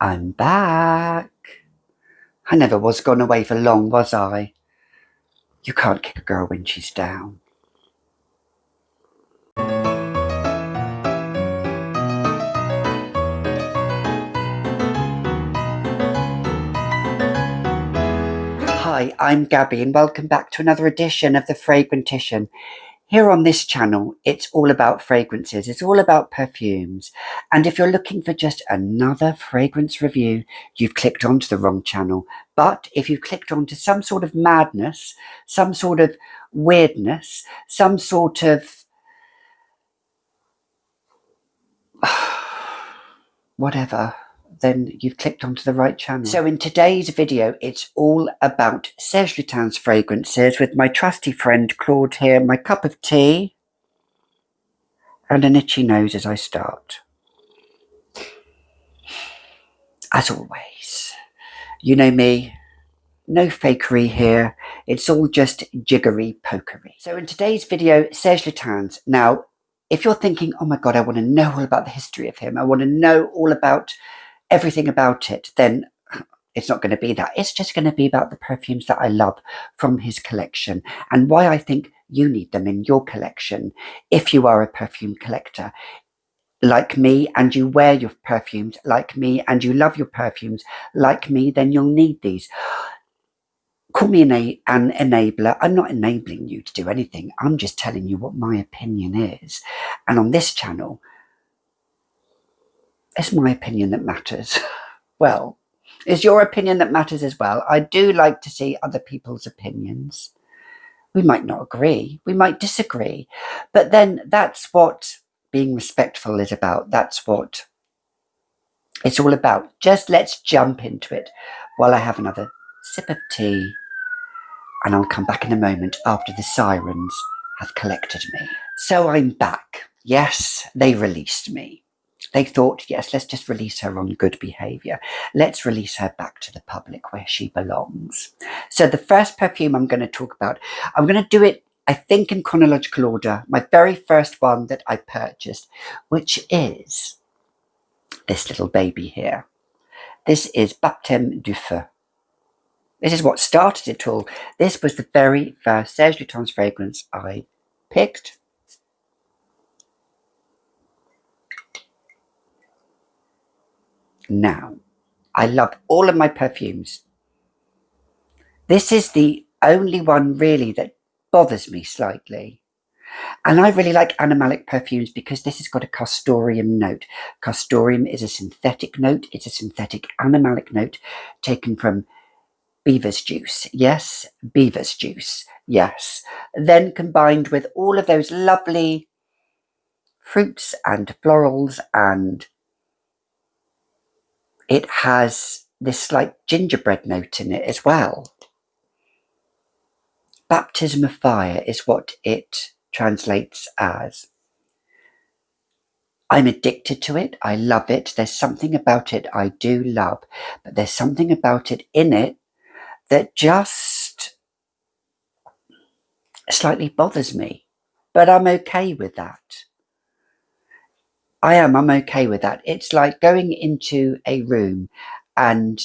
I'm back. I never was gone away for long, was I? You can't kick a girl when she's down. Hi, I'm Gabby and welcome back to another edition of the Fragrantician. Here on this channel, it's all about fragrances. It's all about perfumes. And if you're looking for just another fragrance review, you've clicked onto the wrong channel. But if you've clicked onto some sort of madness, some sort of weirdness, some sort of whatever, then you've clicked onto the right channel. So in today's video, it's all about Serge Lutens fragrances with my trusty friend Claude here, my cup of tea, and an itchy nose as I start. As always, you know me, no fakery here. It's all just jiggery pokery. So in today's video, Serge Lutens. Now, if you're thinking, oh my God, I want to know all about the history of him. I want to know all about everything about it, then it's not going to be that. It's just going to be about the perfumes that I love from his collection and why I think you need them in your collection if you are a perfume collector like me and you wear your perfumes like me and you love your perfumes like me, then you'll need these. Call me an, an enabler. I'm not enabling you to do anything. I'm just telling you what my opinion is. And on this channel, it's my opinion that matters. well, it's your opinion that matters as well. I do like to see other people's opinions. We might not agree, we might disagree, but then that's what being respectful is about. That's what it's all about. Just let's jump into it while I have another sip of tea and I'll come back in a moment after the sirens have collected me. So I'm back. Yes, they released me. They thought, yes, let's just release her on good behavior. Let's release her back to the public where she belongs. So the first perfume I'm going to talk about, I'm going to do it, I think, in chronological order. My very first one that I purchased, which is this little baby here. This is Baptême du Feu. This is what started it all. This was the very first Serge Lutens fragrance I picked now. I love all of my perfumes. This is the only one really that bothers me slightly. And I really like animalic perfumes because this has got a castoreum note. Castoreum is a synthetic note. It's a synthetic animalic note taken from beaver's juice. Yes, beaver's juice. Yes. Then combined with all of those lovely fruits and florals and it has this like gingerbread note in it as well. Baptism of fire is what it translates as. I'm addicted to it. I love it. There's something about it I do love, but there's something about it in it that just slightly bothers me. But I'm okay with that. I am. I'm okay with that. It's like going into a room and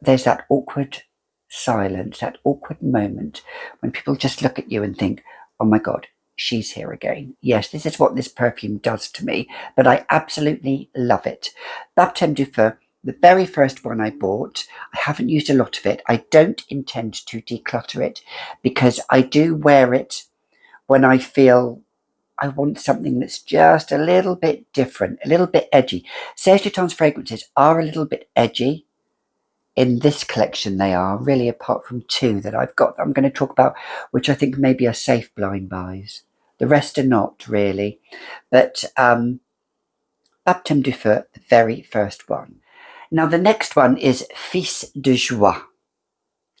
there's that awkward silence, that awkward moment when people just look at you and think, oh my God, she's here again. Yes, this is what this perfume does to me, but I absolutely love it. Baptême du Feu, the very first one I bought, I haven't used a lot of it. I don't intend to declutter it because I do wear it when I feel I want something that's just a little bit different, a little bit edgy. Serge Lutens fragrances are a little bit edgy. In this collection, they are really, apart from two that I've got, I'm going to talk about, which I think maybe are safe blind buys. The rest are not really. But um, Baptême du Feu, the very first one. Now, the next one is Fils de Joie,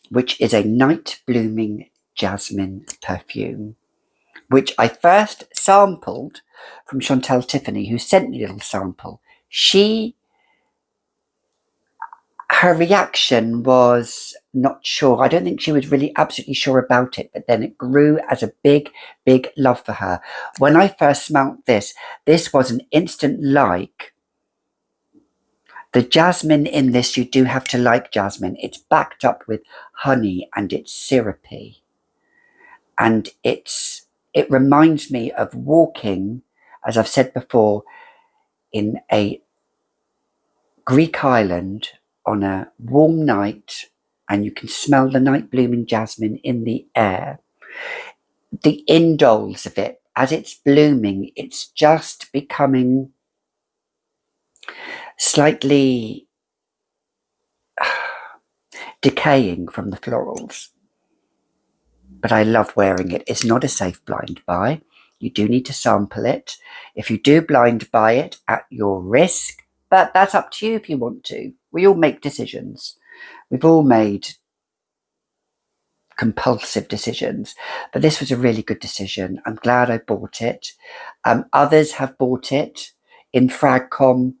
which is a night blooming jasmine perfume which I first sampled from Chantal Tiffany, who sent me a little sample. She, her reaction was not sure. I don't think she was really absolutely sure about it, but then it grew as a big, big love for her. When I first smelt this, this was an instant like The jasmine in this, you do have to like jasmine. It's backed up with honey and it's syrupy. And it's it reminds me of walking, as I've said before, in a Greek island on a warm night and you can smell the night blooming jasmine in the air. The indoles of it, as it's blooming, it's just becoming slightly decaying from the florals. But I love wearing it. It's not a safe blind buy. You do need to sample it. If you do blind buy it at your risk, but that's up to you if you want to. We all make decisions. We've all made compulsive decisions, but this was a really good decision. I'm glad I bought it. Um, others have bought it in Fragcom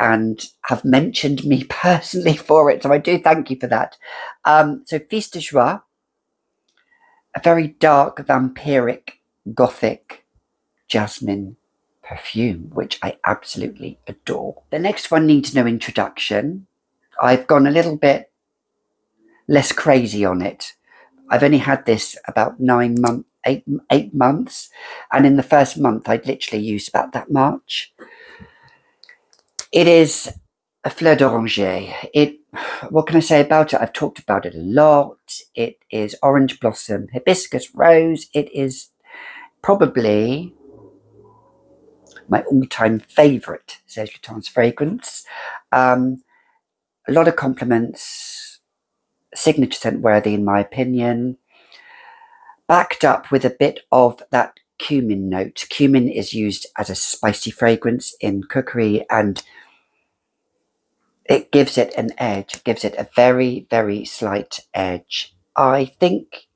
and have mentioned me personally for it. So I do thank you for that. Um, so Fils de Joie, a very dark, vampiric, gothic jasmine perfume, which I absolutely adore. The next one needs no introduction. I've gone a little bit less crazy on it. I've only had this about nine months, eight, eight months. And in the first month, I'd literally used about that much. It is a fleur d'oranger. It, what can I say about it? I've talked about it a lot. It is orange blossom, hibiscus rose. It is probably my all-time favourite Serge Lutens fragrance. Um, a lot of compliments, signature scent worthy in my opinion, backed up with a bit of that cumin note. Cumin is used as a spicy fragrance in cookery and it gives it an edge, it gives it a very, very slight edge. I think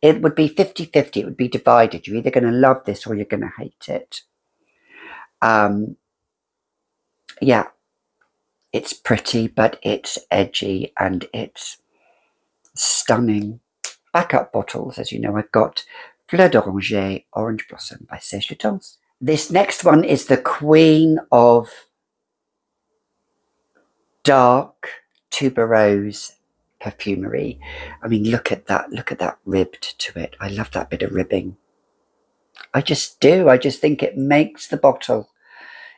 it would be 50-50, it would be divided. You're either going to love this or you're going to hate it. Um, yeah, it's pretty, but it's edgy and it's stunning. Backup bottles, as you know, I've got Fleur d'Oranger Orange Blossom by Serge Lutens. This next one is the queen of dark tuberose perfumery. I mean, look at that. Look at that ribbed to it. I love that bit of ribbing. I just do. I just think it makes the bottle.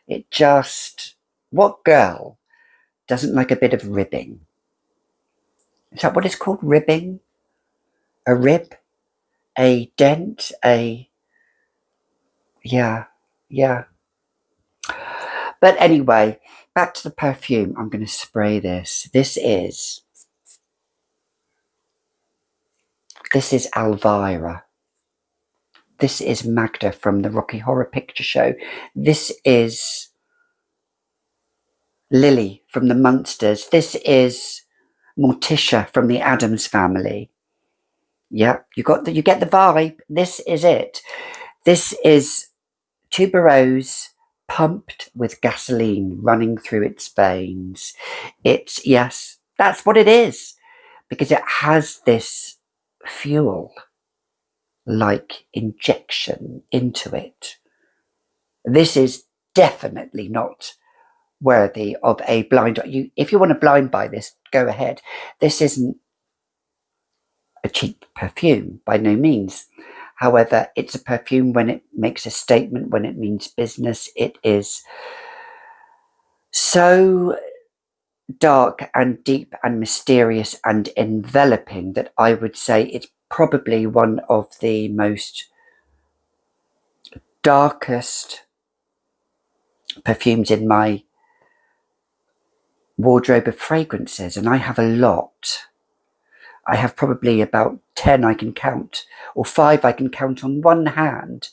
It just, what girl doesn't like a bit of ribbing? Is that what it's called? Ribbing? A rib? A dent? A, yeah, yeah. But anyway, back to the perfume. I'm going to spray this. This is, this is Elvira. This is Magda from the Rocky Horror Picture Show. This is Lily from the Munsters. This is Morticia from the Addams family. Yeah, you got the, you get the vibe. This is it. This is tuberose pumped with gasoline running through its veins. It's, yes, that's what it is because it has this fuel like injection into it. This is definitely not worthy of a blind you if you want to blind buy this go ahead this isn't a cheap perfume by no means However, it's a perfume when it makes a statement, when it means business. It is so dark and deep and mysterious and enveloping that I would say it's probably one of the most darkest perfumes in my wardrobe of fragrances and I have a lot I have probably about 10 I can count, or five I can count on one hand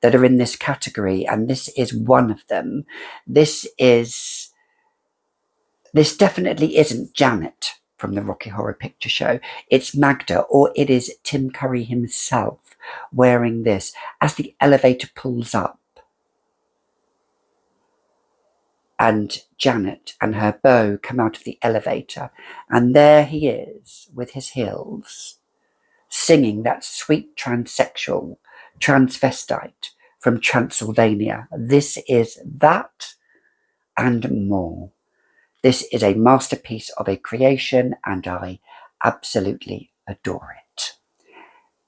that are in this category, and this is one of them. This is, this definitely isn't Janet from the Rocky Horror Picture Show. It's Magda, or it is Tim Curry himself wearing this as the elevator pulls up. And Janet and her beau come out of the elevator, and there he is with his heels, singing that sweet transsexual transvestite from Transylvania. This is that and more. This is a masterpiece of a creation and I absolutely adore it.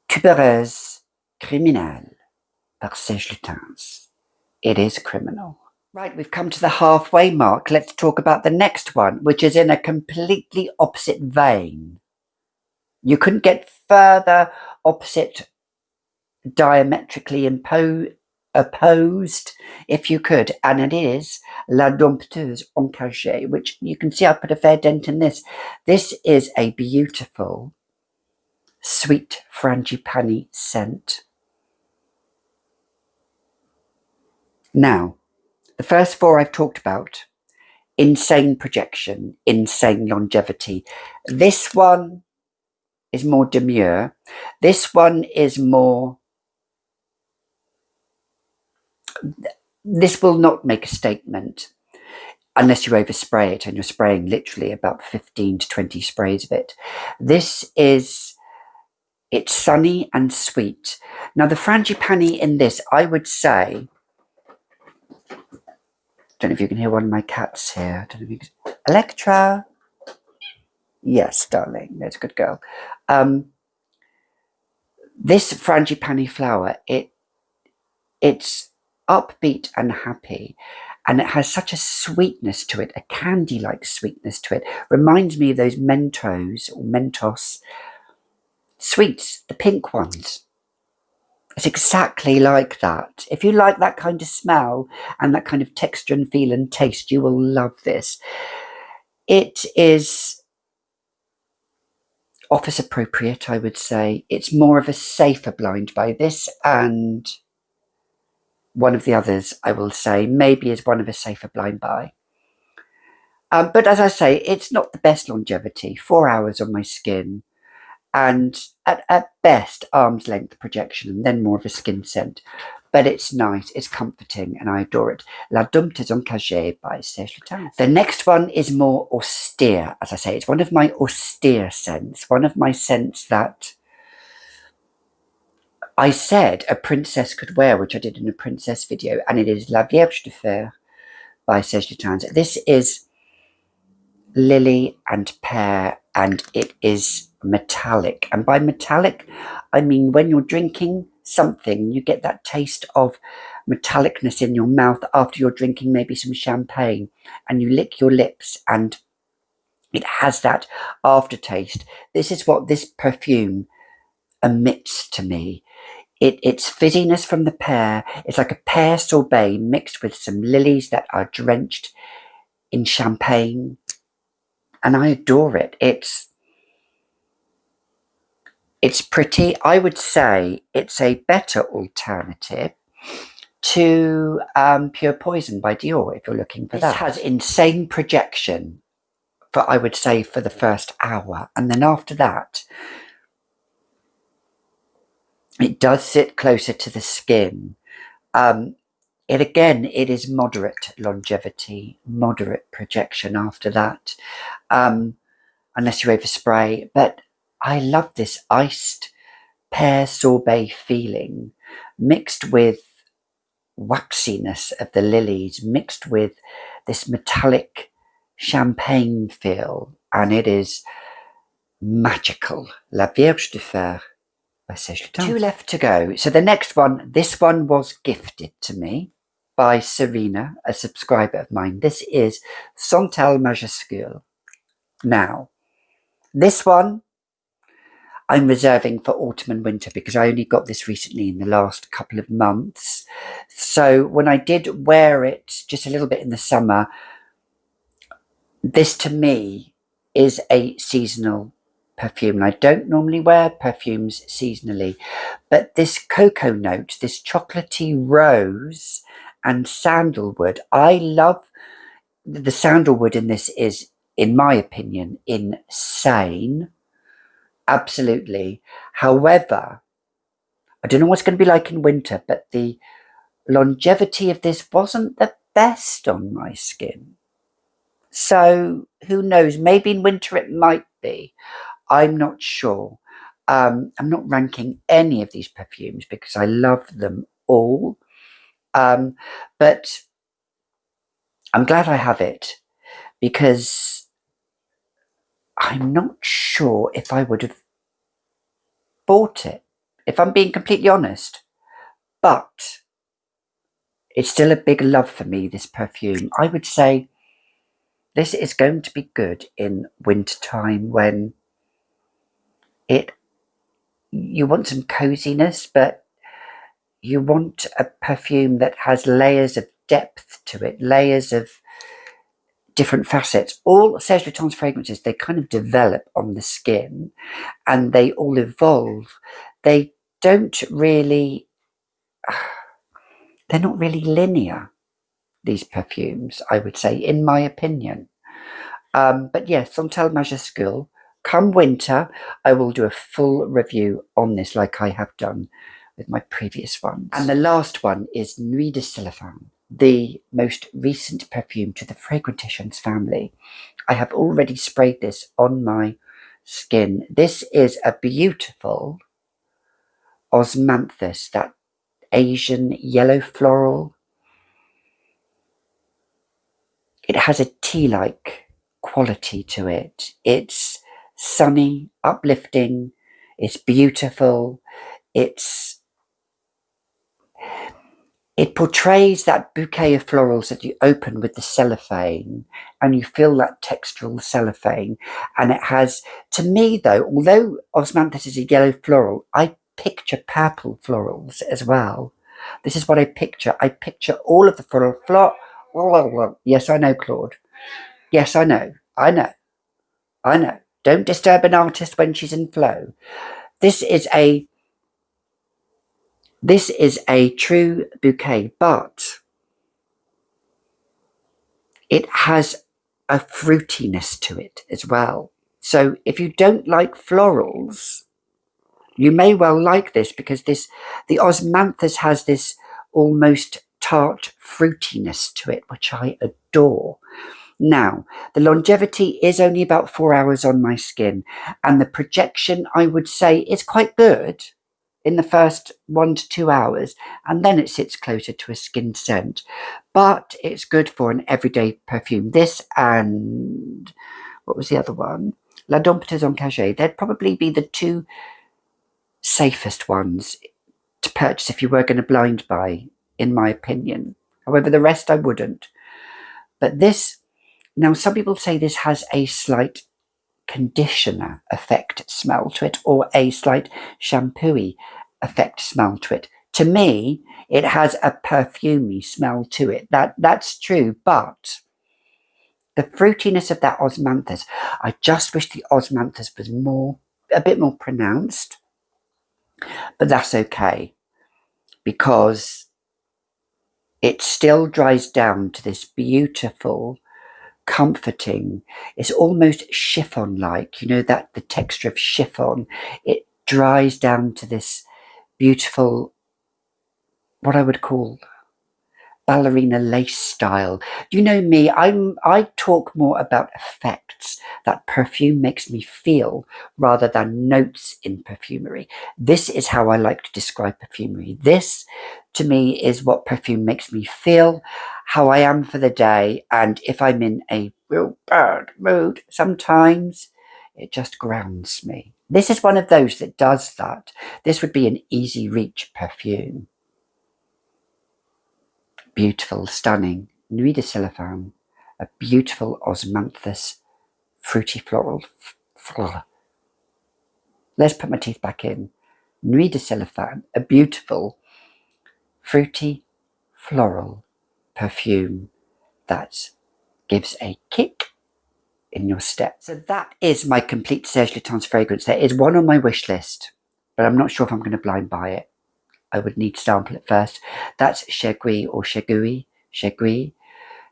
Tubereuse criminelle par Serge Lutens. It is criminal. Right, we've come to the halfway mark. Let's talk about the next one, which is in a completely opposite vein. You couldn't get further opposite diametrically opposed if you could, and it is La Dompteuse Encagée, which you can see I put a fair dent in this. This is a beautiful, sweet frangipani scent. Now, the first four I've talked about insane projection, insane longevity. This one is more demure. This one is more this will not make a statement unless you overspray it and you're spraying literally about 15 to 20 sprays of it. This is, it's sunny and sweet. Now the frangipani in this, I would say, don't know if you can hear one of my cats here. Don't know if you Electra. Yes, darling, there's a good girl. Um, this frangipani flower, it, it's upbeat and happy. And it has such a sweetness to it, a candy like sweetness to it. Reminds me of those Mentos or Mentos sweets, the pink ones. It's exactly like that. If you like that kind of smell and that kind of texture and feel and taste, you will love this. It is office appropriate, I would say. It's more of a safer blind buy this and one of the others, I will say, maybe is one of a safer blind buy. Um, but as I say, it's not the best longevity, four hours on my skin, and at, at best, arm's length projection, and then more of a skin scent. But it's nice, it's comforting, and I adore it. La Dompteuse Encagée by Serge Lutens. The next one is more austere, as I say. It's one of my austere scents, one of my scents that I said a princess could wear, which I did in a princess video, and it is La Vierge de Fer by Serge Lutens. This is lily and pear, and it is metallic. And by metallic, I mean when you're drinking something, you get that taste of metallicness in your mouth after you're drinking maybe some champagne, and you lick your lips and it has that aftertaste. This is what this perfume emits to me. It, its fizziness from the pear It's like a pear sorbet mixed with some lilies that are drenched in champagne. And I adore it. It's it's pretty. I would say it's a better alternative to um, Pure Poison by Dior if you're looking for this that. It has insane projection for, I would say, for the first hour. And then after that, it does sit closer to the skin. Um, it again, it is moderate longevity, moderate projection after that, um, unless you overspray. But I love this iced pear sorbet feeling mixed with waxiness of the lilies, mixed with this metallic champagne feel, and it is magical. La Vierge de Fer Two left to go. So the next one, this one was gifted to me by Serena, a subscriber of mine. This is Santal Majuscule. Now, this one I'm reserving for autumn and winter because I only got this recently in the last couple of months. So when I did wear it just a little bit in the summer, this to me is a seasonal perfume. And I don't normally wear perfumes seasonally, but this cocoa note, this chocolatey rose and sandalwood, I love the sandalwood in this is, in my opinion, insane. Absolutely. However, I don't know what's going to be like in winter, but the longevity of this wasn't the best on my skin. So who knows? Maybe in winter it might be. I'm not sure. Um, I'm not ranking any of these perfumes because I love them all. Um, but I'm glad I have it because I'm not sure if I would have bought it, if I'm being completely honest. But it's still a big love for me, this perfume. I would say this is going to be good in winter time when it you want some coziness, but you want a perfume that has layers of depth to it, layers of different facets. All Serge Lutens fragrances, they kind of develop on the skin and they all evolve. They don't really, they're not really linear, these perfumes, I would say, in my opinion. Um, but yes, Santal Majuscule, come winter, I will do a full review on this like I have done with my previous ones. And the last one is Nuit de Cellophane the most recent perfume to the Fragranticians family. I have already sprayed this on my skin. This is a beautiful Osmanthus, that Asian yellow floral. It has a tea-like quality to it. It's sunny, uplifting, it's beautiful, it's it portrays that bouquet of florals that you open with the cellophane and you feel that textural cellophane. And it has, to me though, although Osmanthus is a yellow floral, I picture purple florals as well. This is what I picture. I picture all of the floral, flor yes, I know, Claude. Yes, I know. I know. I know. Don't disturb an artist when she's in flow. This is a this is a true bouquet, but it has a fruitiness to it as well. So if you don't like florals, you may well like this because this the osmanthus has this almost tart fruitiness to it, which I adore. Now, the longevity is only about four hours on my skin, and the projection, I would say, is quite good in the first one to two hours, and then it sits closer to a skin scent. But it's good for an everyday perfume. This and what was the other one? La Dompteuse Encagée. They'd probably be the two safest ones to purchase if you were going to blind buy, in my opinion. However, the rest I wouldn't. But this, now some people say this has a slight conditioner effect smell to it or a slight shampooy effect smell to it. To me, it has a perfumey smell to it. That That's true, but the fruitiness of that osmanthus, I just wish the osmanthus was more, a bit more pronounced. But that's okay because it still dries down to this beautiful comforting. It's almost chiffon-like, you know, that the texture of chiffon. It dries down to this beautiful, what I would call ballerina lace style. You know me, I'm I talk more about effects that perfume makes me feel rather than notes in perfumery. This is how I like to describe perfumery. This to me is what perfume makes me feel, how I am for the day, and if I'm in a real bad mood, sometimes it just grounds me. This is one of those that does that. This would be an easy reach perfume beautiful, stunning Nuit de Cellophane, a beautiful osmanthus, fruity floral. Let's put my teeth back in. Nuit de Cellophane, a beautiful, fruity, floral perfume that gives a kick in your step. So that is my complete Serge Lutens fragrance. There is one on my wish list, but I'm not sure if I'm going to blind buy it. I would need to sample it first. That's Chergui or Chergui. Chergui.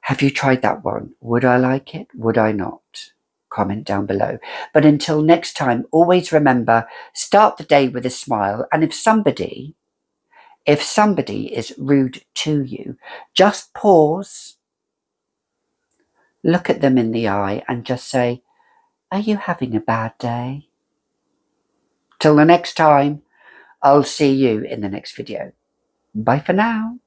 Have you tried that one? Would I like it? Would I not? Comment down below. But until next time, always remember, start the day with a smile. And if somebody, if somebody is rude to you, just pause, look at them in the eye and just say, are you having a bad day? Till the next time, I'll see you in the next video. Bye for now.